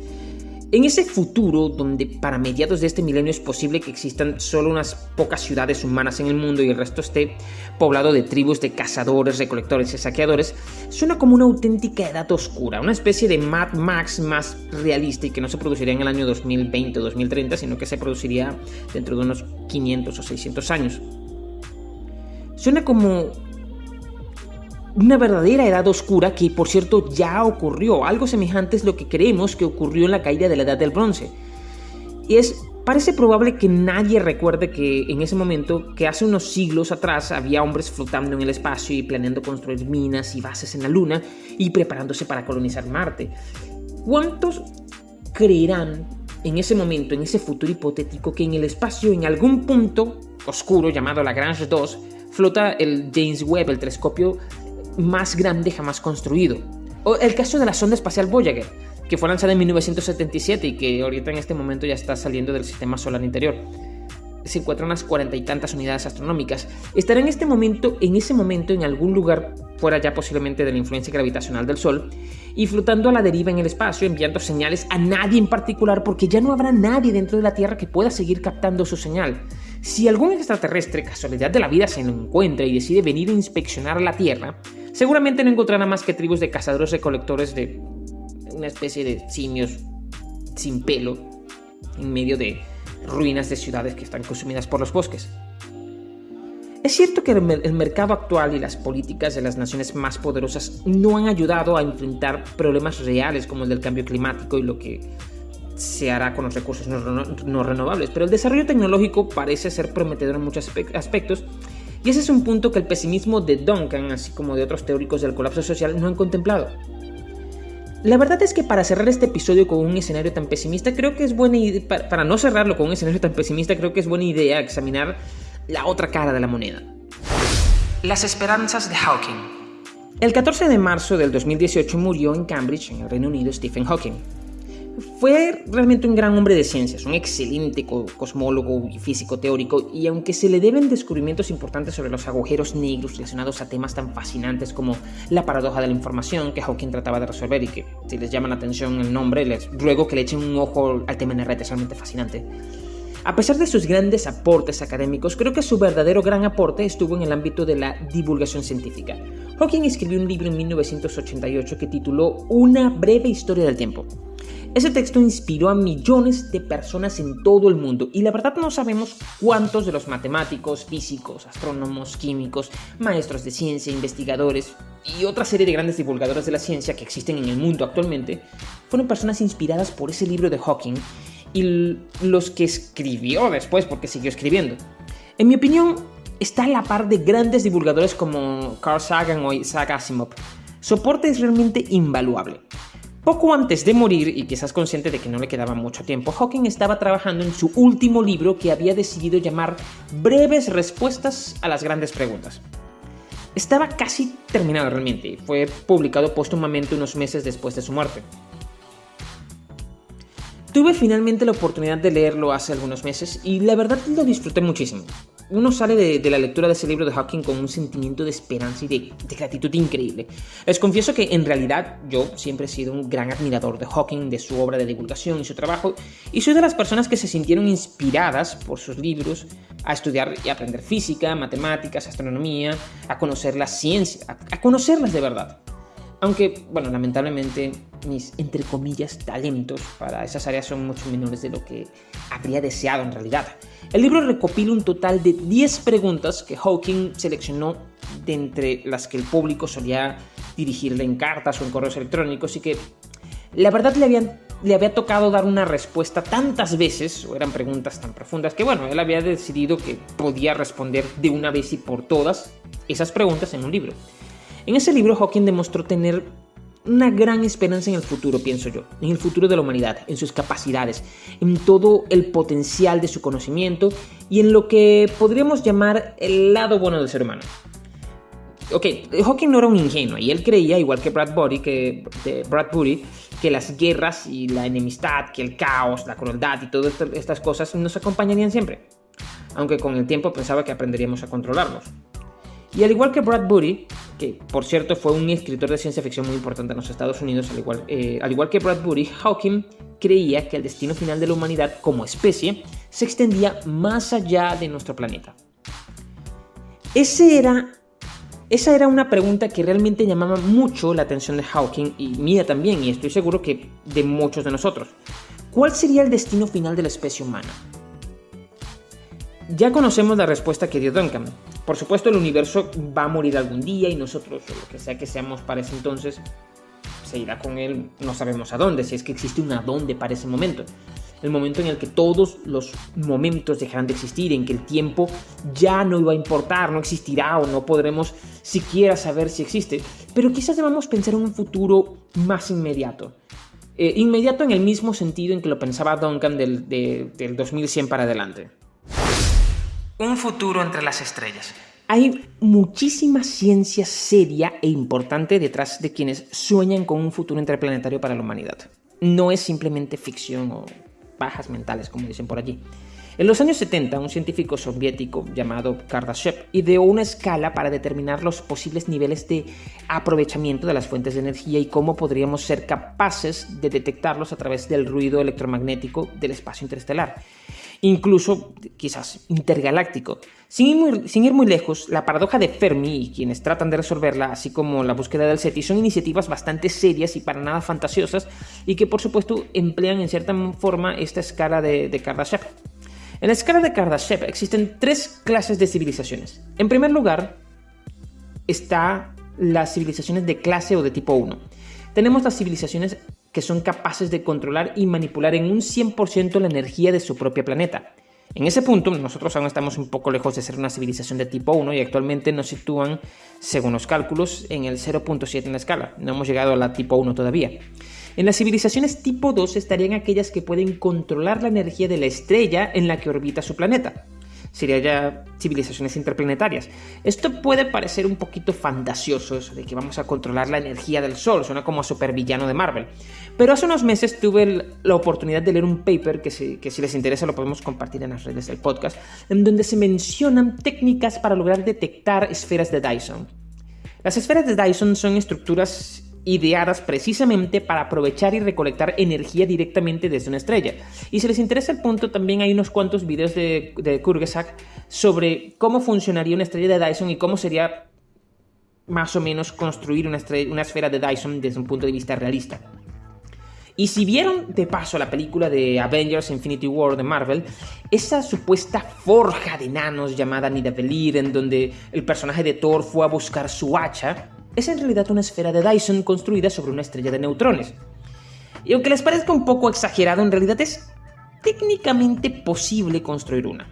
En ese futuro donde para mediados de este milenio es posible que existan solo unas pocas ciudades humanas en el mundo y el resto esté poblado de tribus de cazadores, recolectores y saqueadores, suena como una auténtica edad oscura, una especie de Mad Max más realista y que no se produciría en el año 2020 o 2030, sino que se produciría dentro de unos 500 o 600 años. Suena como una verdadera edad oscura que por cierto ya ocurrió. Algo semejante es lo que creemos que ocurrió en la caída de la edad del bronce. Y es Parece probable que nadie recuerde que en ese momento, que hace unos siglos atrás, había hombres flotando en el espacio y planeando construir minas y bases en la Luna y preparándose para colonizar Marte. ¿Cuántos creerán en ese momento, en ese futuro hipotético, que en el espacio, en algún punto oscuro llamado Lagrange 2, flota el James Webb, el telescopio más grande jamás construido. O el caso de la sonda espacial Voyager, que fue lanzada en 1977 y que ahorita en este momento ya está saliendo del sistema solar interior. Se encuentran unas cuarenta y tantas unidades astronómicas. Estará en este momento, en ese momento, en algún lugar fuera ya posiblemente de la influencia gravitacional del Sol, y flotando a la deriva en el espacio, enviando señales a nadie en particular, porque ya no habrá nadie dentro de la Tierra que pueda seguir captando su señal. Si algún extraterrestre, casualidad de la vida, se lo encuentra y decide venir a inspeccionar la Tierra, seguramente no encontrará más que tribus de cazadores recolectores de una especie de simios sin pelo en medio de ruinas de ciudades que están consumidas por los bosques. Es cierto que el mercado actual y las políticas de las naciones más poderosas no han ayudado a enfrentar problemas reales como el del cambio climático y lo que se hará con los recursos no, renovables, pero el desarrollo tecnológico parece ser prometedor en muchos aspectos y ese es un punto que el pesimismo de Duncan, así como de otros teóricos del colapso social, no han contemplado. La verdad es que para cerrar este episodio con un escenario tan pesimista, creo que es buena idea, para no cerrarlo con un escenario tan pesimista, creo que es buena idea examinar la otra cara de la moneda. Las esperanzas de Hawking. El 14 de marzo del 2018 murió en Cambridge, en el Reino Unido, Stephen Hawking. Fue realmente un gran hombre de ciencias, un excelente cosmólogo y físico teórico, y aunque se le deben descubrimientos importantes sobre los agujeros negros relacionados a temas tan fascinantes como la paradoja de la información que Hawking trataba de resolver y que si les llama la atención el nombre, les ruego que le echen un ojo al tema en es realmente fascinante. A pesar de sus grandes aportes académicos, creo que su verdadero gran aporte estuvo en el ámbito de la divulgación científica. Hawking escribió un libro en 1988 que tituló Una breve historia del tiempo. Ese texto inspiró a millones de personas en todo el mundo y la verdad no sabemos cuántos de los matemáticos, físicos, astrónomos, químicos, maestros de ciencia, investigadores y otra serie de grandes divulgadores de la ciencia que existen en el mundo actualmente fueron personas inspiradas por ese libro de Hawking y los que escribió después porque siguió escribiendo. En mi opinión, está a la par de grandes divulgadores como Carl Sagan o Isaac Asimov. Su aporte es realmente invaluable. Poco antes de morir, y quizás consciente de que no le quedaba mucho tiempo, Hawking estaba trabajando en su último libro que había decidido llamar Breves Respuestas a las Grandes Preguntas. Estaba casi terminado realmente, fue publicado póstumamente unos meses después de su muerte. Tuve finalmente la oportunidad de leerlo hace algunos meses y la verdad lo disfruté muchísimo. Uno sale de, la lectura de ese libro de Hawking con un sentimiento de esperanza y de, gratitud increíble. Les confieso que en realidad yo siempre he sido un gran admirador de Hawking, de su obra de divulgación y su trabajo, y soy de las personas que se sintieron inspiradas por sus libros a estudiar y aprender física, matemáticas, astronomía, a conocer la ciencia, a conocerlas de verdad. Aunque, bueno, lamentablemente mis, entre comillas, talentos para esas áreas son mucho menores de lo que habría deseado en realidad. El libro recopila un total de 10 preguntas que Hawking seleccionó de entre las que el público solía dirigirle en cartas o en correos electrónicos y que la verdad le, habían, le había tocado dar una respuesta tantas veces, o eran preguntas tan profundas, que bueno, él había decidido que podía responder de una vez y por todas esas preguntas en un libro. En ese libro Hawking demostró tener una gran esperanza en el futuro, pienso yo, en el futuro de la humanidad, en sus capacidades, en todo el potencial de su conocimiento y en lo que podríamos llamar el lado bueno del ser humano. Ok, Hawking no era un ingenuo y él creía, igual que Bradbury, que, Bradbury, que las guerras y la enemistad, que el caos, la crueldad y todas estas cosas nos acompañarían siempre. Aunque con el tiempo pensaba que aprenderíamos a controlarlos. Y al igual que Bradbury, que por cierto fue un escritor de ciencia ficción muy importante en los Estados Unidos, al igual, eh, al igual que Bradbury, Hawking creía que el destino final de la humanidad como especie se extendía más allá de nuestro planeta. Era, esa era una pregunta que realmente llamaba mucho la atención de Hawking y mía también, y estoy seguro que de muchos de nosotros. ¿Cuál sería el destino final de la especie humana? Ya conocemos la respuesta que dio Duncan. Por supuesto, el universo va a morir algún día y nosotros, o lo que sea que seamos para ese entonces, se irá con él, no sabemos a dónde, si es que existe un a dónde para ese momento. El momento en el que todos los momentos dejarán de existir, en que el tiempo ya no iba a importar, no existirá o no podremos siquiera saber si existe. Pero quizás debamos pensar en un futuro más inmediato. Eh, inmediato en el mismo sentido en que lo pensaba Duncan del, del 2100 para adelante. Un futuro entre las estrellas. Hay muchísima ciencia seria e importante detrás de quienes sueñan con un futuro interplanetario para la humanidad. No es simplemente ficción o bajas mentales, como dicen por allí. En los años 70, un científico soviético llamado Kardashev ideó una escala para determinar los posibles niveles de aprovechamiento de las fuentes de energía y cómo podríamos ser capaces de detectarlos a través del ruido electromagnético del espacio interestelar incluso quizás intergaláctico. Sin ir, muy, lejos, la paradoja de Fermi y quienes tratan de resolverla, así como la búsqueda del SETI, son iniciativas bastante serias y para nada fantasiosas y que por supuesto emplean en cierta forma esta escala de, de Kardashev. En la escala de Kardashev existen tres clases de civilizaciones. En primer lugar, está las civilizaciones de clase o de tipo 1. Tenemos las civilizaciones que son capaces de controlar y manipular en un 100% la energía de su propio planeta. En ese punto, nosotros aún estamos un poco lejos de ser una civilización de tipo 1 y actualmente nos sitúan, según los cálculos, en el 0.7 en la escala. No hemos llegado a la tipo 1 todavía. En las civilizaciones tipo 2 estarían aquellas que pueden controlar la energía de la estrella en la que orbita su planeta sería ya civilizaciones interplanetarias. Esto puede parecer un poquito fantasioso, eso de que vamos a controlar la energía del Sol, suena como a supervillano de Marvel. Pero hace unos meses tuve la oportunidad de leer un paper que si, que si les interesa lo podemos compartir en las redes del podcast, en donde se mencionan técnicas para lograr detectar esferas de Dyson. Las esferas de Dyson son estructuras ideadas precisamente para aprovechar y recolectar energía directamente desde una estrella. Y si les interesa el punto, también hay unos cuantos videos de, de Kurgesak sobre cómo funcionaría una estrella de Dyson y cómo sería más o menos construir una, esfera de Dyson desde un punto de vista realista. Y si vieron de paso la película de Avengers Infinity War de Marvel, esa supuesta forja de enanos llamada Nidavellir, en donde el personaje de Thor fue a buscar su hacha, es en realidad una esfera de Dyson construida sobre una estrella de neutrones. Y aunque les parezca un poco exagerado, en realidad es técnicamente posible construir una.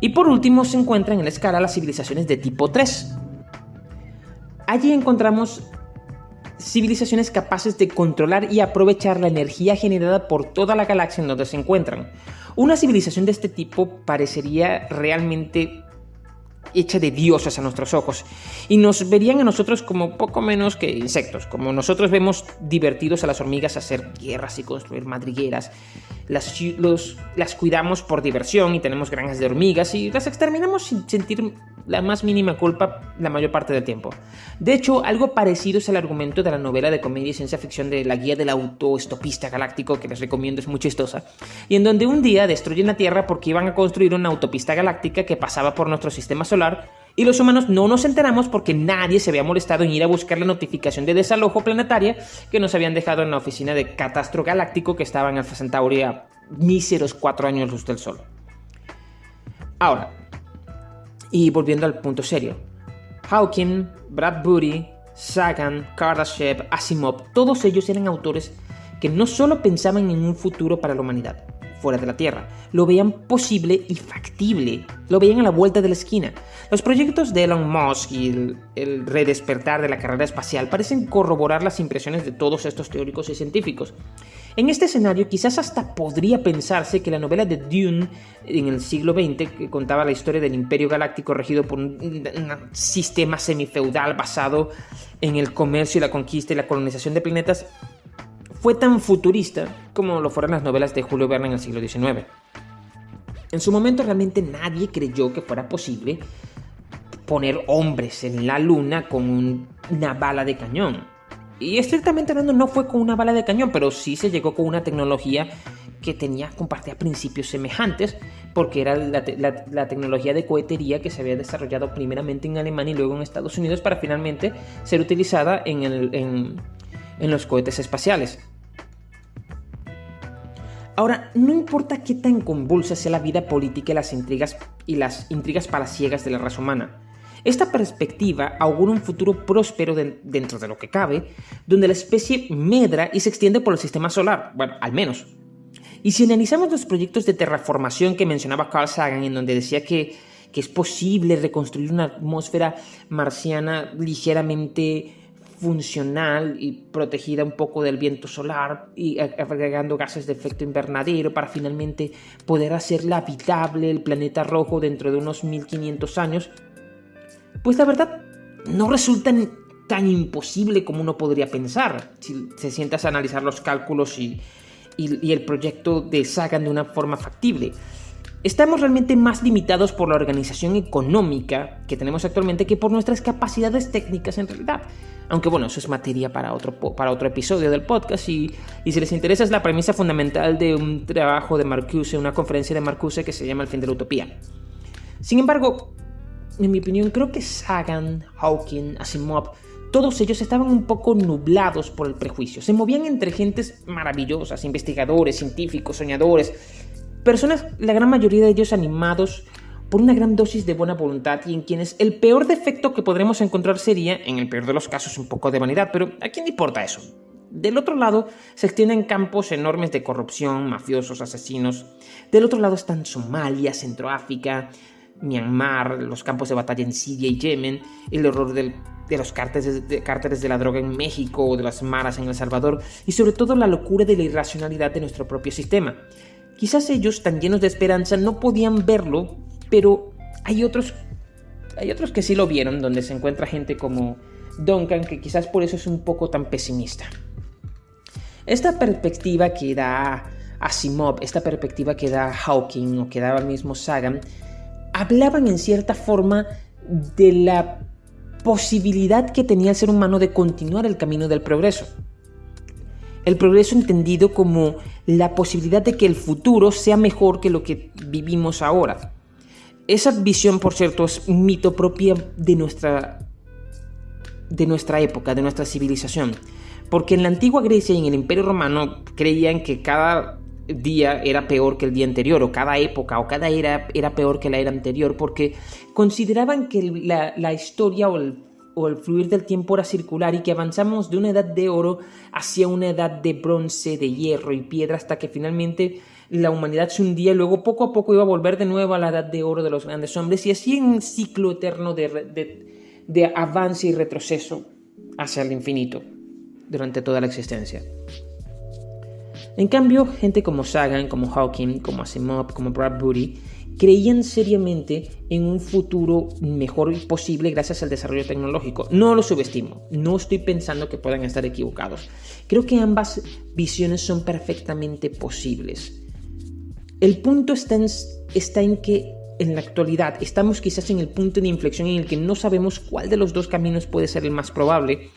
Y por último se encuentran en la escala las civilizaciones de tipo 3. Allí encontramos civilizaciones capaces de controlar y aprovechar la energía generada por toda la galaxia en donde se encuentran. Una civilización de este tipo parecería realmente hecha de dioses a nuestros ojos y nos verían a nosotros como poco menos que insectos, como nosotros vemos divertidos a las hormigas hacer guerras y construir madrigueras, las, las cuidamos por diversión y tenemos granjas de hormigas y las exterminamos sin sentir la más mínima culpa la mayor parte del tiempo. De hecho, algo parecido es el argumento de la novela de comedia y ciencia ficción de La Guía del Autoestopista Galáctico, que les recomiendo, es muy chistosa, y en donde un día destruyen la Tierra porque iban a construir una autopista galáctica que pasaba por nuestro sistema solar y los humanos no nos enteramos porque nadie se había molestado en ir a buscar la notificación de desalojo planetaria que nos habían dejado en la oficina de Catastro Galáctico que estaba en Alpha Centauri a míseros cuatro años luz del Sol. Ahora, y volviendo al punto serio, Hawking, Bradbury, Sagan, Kardashev, Asimov, todos ellos eran autores que no solo pensaban en un futuro para la humanidad, fuera de la Tierra, lo veían posible y factible, lo veían a la vuelta de la esquina. Los proyectos de Elon Musk y el, redespertar de la carrera espacial parecen corroborar las impresiones de todos estos teóricos y científicos. En este escenario quizás hasta podría pensarse que la novela de Dune en el siglo XX, que contaba la historia del imperio galáctico regido por un, sistema semifeudal basado en el comercio la conquista y la colonización de planetas, fue tan futurista como lo fueron las novelas de Julio Verne en el siglo XIX. En su momento realmente nadie creyó que fuera posible poner hombres en la luna con una bala de cañón. Y estrictamente hablando no fue con una bala de cañón, pero sí se llegó con una tecnología que tenía, compartía principios semejantes, porque era la, tecnología de cohetería que se había desarrollado primeramente en Alemania y luego en Estados Unidos para finalmente ser utilizada en los cohetes espaciales. Ahora, no importa qué tan convulsa sea la vida política y las intrigas, y las intrigas palaciegas de la raza humana, esta perspectiva augura un futuro próspero de, dentro de lo que cabe, donde la especie medra y se extiende por el sistema solar, bueno, al menos. Y si analizamos los proyectos de terraformación que mencionaba Carl Sagan, en donde decía que, que es posible reconstruir una atmósfera marciana ligeramente funcional y protegida un poco del viento solar y agregando gases de efecto invernadero para finalmente poder hacerla habitable el planeta rojo dentro de unos 1500 años, pues la verdad no resulta tan imposible como uno podría pensar si se sientas a analizar los cálculos y, y, el proyecto de Sagan de una forma factible. Estamos realmente más limitados por la organización económica que tenemos actualmente que por nuestras capacidades técnicas en realidad. Aunque bueno, eso es materia para otro, para otro episodio del podcast y, y, si les interesa es la premisa fundamental de un trabajo de Marcuse, una conferencia de Marcuse que se llama El fin de la utopía. Sin embargo, en mi opinión, creo que Sagan, Hawking, Asimov, todos ellos estaban un poco nublados por el prejuicio. Se movían entre gentes maravillosas, investigadores, científicos, soñadores, personas, la gran mayoría de ellos animados por una gran dosis de buena voluntad y en quienes el peor defecto que podremos encontrar sería, en el peor de los casos, un poco de vanidad, pero ¿a quién le importa eso? Del otro lado se extienden campos enormes de corrupción, mafiosos, asesinos. Del otro lado están Somalia, Centroáfrica, Myanmar, los campos de batalla en Siria y Yemen, el horror de los cárteles de, cárteles de la droga en México o de las maras en El Salvador y sobre todo la locura de la irracionalidad de nuestro propio sistema. Quizás ellos, tan llenos de esperanza, no podían verlo pero hay otros, hay otros que sí lo vieron, donde se encuentra gente como Duncan, que quizás por eso es un poco tan pesimista. Esta perspectiva que da Asimov, esta perspectiva que da Hawking o que daba el mismo Sagan, hablaban en cierta forma de la posibilidad que tenía el ser humano de continuar el camino del progreso. El progreso entendido como la posibilidad de que el futuro sea mejor que lo que vivimos ahora. Esa visión, por cierto, es un mito propio de nuestra, de nuestra época, de nuestra civilización. Porque en la antigua Grecia y en el Imperio Romano creían que cada día era peor que el día anterior, o cada época, o cada era era peor que la era anterior, porque consideraban que la, la historia o el o el fluir del tiempo era circular y que avanzamos de una edad de oro hacia una edad de bronce, de hierro y piedra hasta que finalmente la humanidad se hundía y luego poco a poco iba a volver de nuevo a la edad de oro de los grandes hombres y así en un ciclo eterno de, de avance y retroceso hacia el infinito durante toda la existencia. En cambio, gente como Sagan, como Hawking, como Asimov, como Bradbury, creían seriamente en un futuro mejor posible gracias al desarrollo tecnológico. No lo subestimo, no estoy pensando que puedan estar equivocados. Creo que ambas visiones son perfectamente posibles. El punto está en, está en que en la actualidad estamos quizás en el punto de inflexión en el que no sabemos cuál de los dos caminos puede ser el más probable,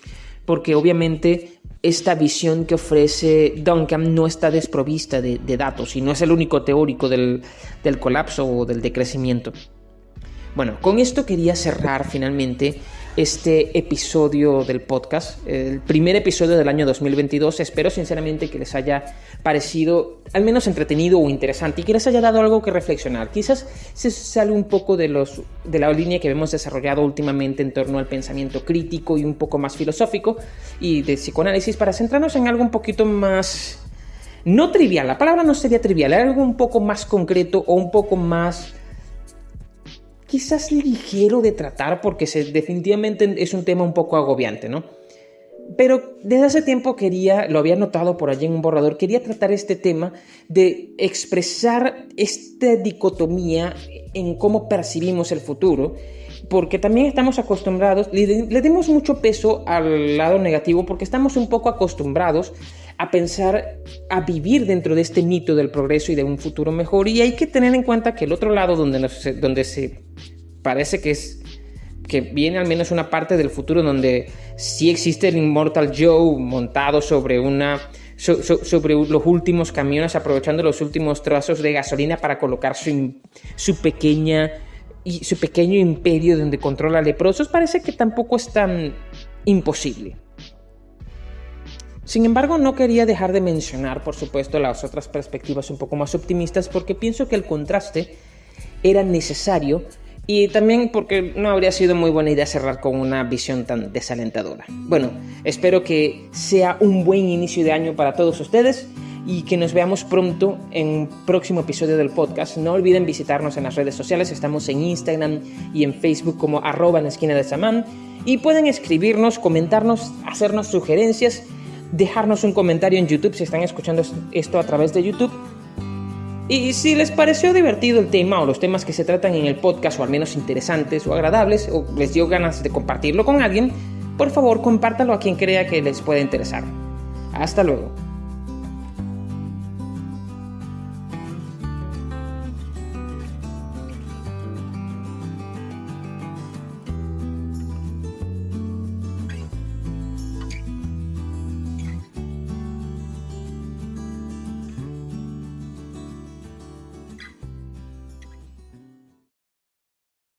porque obviamente esta visión que ofrece Duncan no está desprovista de, datos y no es el único teórico del, del colapso o del decrecimiento. Bueno, con esto quería cerrar finalmente este episodio del podcast, el primer episodio del año 2022. Espero sinceramente que les haya parecido al menos entretenido o interesante y que les haya dado algo que reflexionar. Quizás se sale un poco de, los, de la línea que hemos desarrollado últimamente en torno al pensamiento crítico y un poco más filosófico y de psicoanálisis para centrarnos en algo un poquito más... No trivial, la palabra no sería trivial, algo un poco más concreto o un poco más quizás ligero de tratar porque definitivamente es un tema un poco agobiante, ¿no? Pero desde hace tiempo quería, lo había notado por allí en un borrador, quería tratar este tema de expresar esta dicotomía en cómo percibimos el futuro, porque también estamos acostumbrados, le, le demos mucho peso al lado negativo porque estamos un poco acostumbrados a pensar, a vivir dentro de este mito del progreso y de un futuro mejor. Y hay que tener en cuenta que el otro lado donde, donde se parece que es que viene al menos una parte del futuro donde sí existe el Immortal Joe montado sobre una sobre los últimos camiones aprovechando los últimos trazos de gasolina para colocar su, su pequeña y su pequeño imperio donde controla leprosos parece que tampoco es tan imposible. Sin embargo, no quería dejar de mencionar, por supuesto, las otras perspectivas un poco más optimistas porque pienso que el contraste era necesario y también porque no habría sido muy buena idea cerrar con una visión tan desalentadora. Bueno, espero que sea un buen inicio de año para todos ustedes y que nos veamos pronto en un próximo episodio del podcast. No olviden visitarnos en las redes sociales, estamos en Instagram y en Facebook como arroba esquina de Samán y pueden escribirnos, comentarnos, hacernos sugerencias dejarnos un comentario en YouTube si están escuchando esto a través de YouTube. Y si les pareció divertido el tema o los temas que se tratan en el podcast, o al menos interesantes o agradables, o les dio ganas de compartirlo con alguien, por favor compártalo a quien crea que les pueda interesar. Hasta luego.